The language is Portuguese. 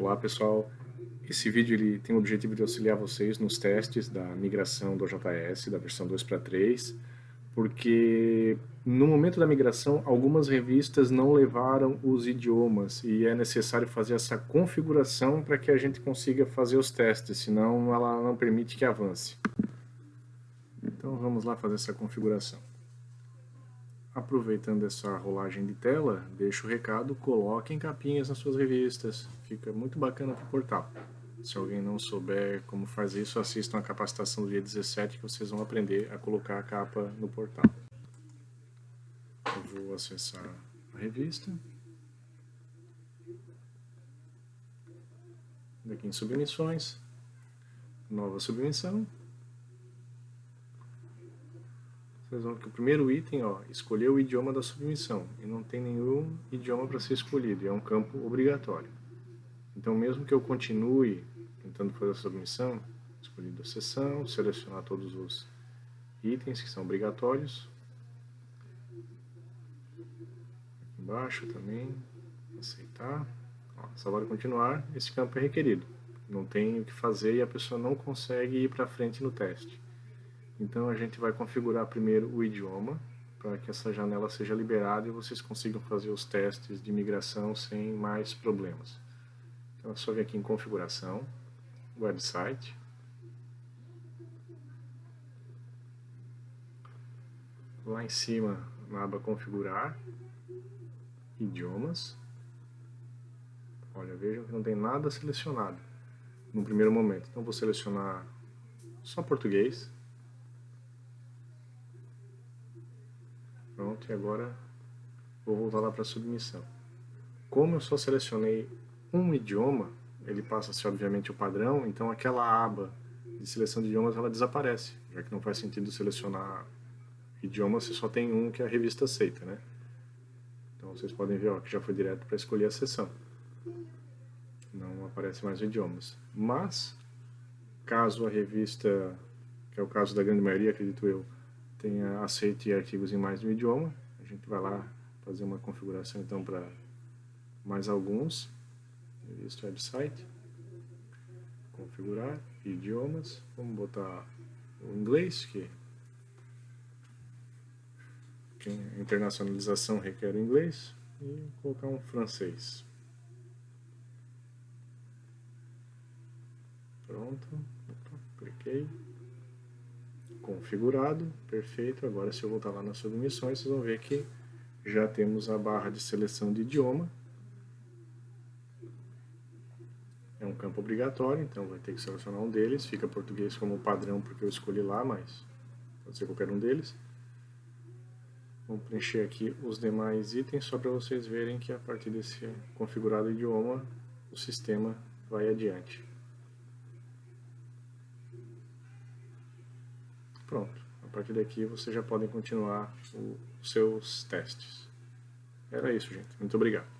Olá pessoal, esse vídeo ele tem o objetivo de auxiliar vocês nos testes da migração do JS da versão 2 para 3, porque no momento da migração algumas revistas não levaram os idiomas e é necessário fazer essa configuração para que a gente consiga fazer os testes, senão ela não permite que avance. Então vamos lá fazer essa configuração. Aproveitando essa rolagem de tela, deixo o recado, coloquem capinhas nas suas revistas, fica muito bacana para o portal. Se alguém não souber como fazer isso, assistam a capacitação do dia 17 que vocês vão aprender a colocar a capa no portal. Eu vou acessar a revista. Aqui em submissões, nova submissão, vocês vão que o primeiro item, ó, escolher o idioma da submissão, e não tem nenhum idioma para ser escolhido, é um campo obrigatório. Então, mesmo que eu continue tentando fazer a submissão, escolhido a seção, selecionar todos os itens que são obrigatórios. Aqui embaixo também, aceitar. Ó, salvar continuar, esse campo é requerido. Não tem o que fazer e a pessoa não consegue ir para frente no teste. Então a gente vai configurar primeiro o idioma, para que essa janela seja liberada e vocês consigam fazer os testes de migração sem mais problemas. Então é só vir aqui em configuração, website, lá em cima na aba configurar, idiomas, olha, vejam que não tem nada selecionado no primeiro momento, então vou selecionar só português, Pronto, e agora vou voltar lá para submissão. Como eu só selecionei um idioma, ele passa a ser obviamente o padrão, então aquela aba de seleção de idiomas ela desaparece, já que não faz sentido selecionar idiomas se só tem um que a revista aceita, né? Então vocês podem ver ó, que já foi direto para escolher a seção. Não aparece mais idiomas. Mas, caso a revista, que é o caso da grande maioria, acredito eu, tenha aceite artigos em mais de um idioma. A gente vai lá fazer uma configuração então para mais alguns. Revista website. Configurar idiomas. Vamos botar o inglês, que a internacionalização requer o inglês, e colocar um francês. Pronto, cliquei configurado, perfeito. Agora se eu voltar lá nas submissões, vocês vão ver que já temos a barra de seleção de idioma. É um campo obrigatório, então vai ter que selecionar um deles. Fica português como padrão porque eu escolhi lá, mas pode ser qualquer um deles. Vamos preencher aqui os demais itens só para vocês verem que a partir desse configurado idioma o sistema vai adiante. Pronto, a partir daqui vocês já podem continuar os seus testes. Era isso, gente. Muito obrigado.